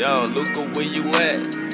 Yo, Luca, where you at?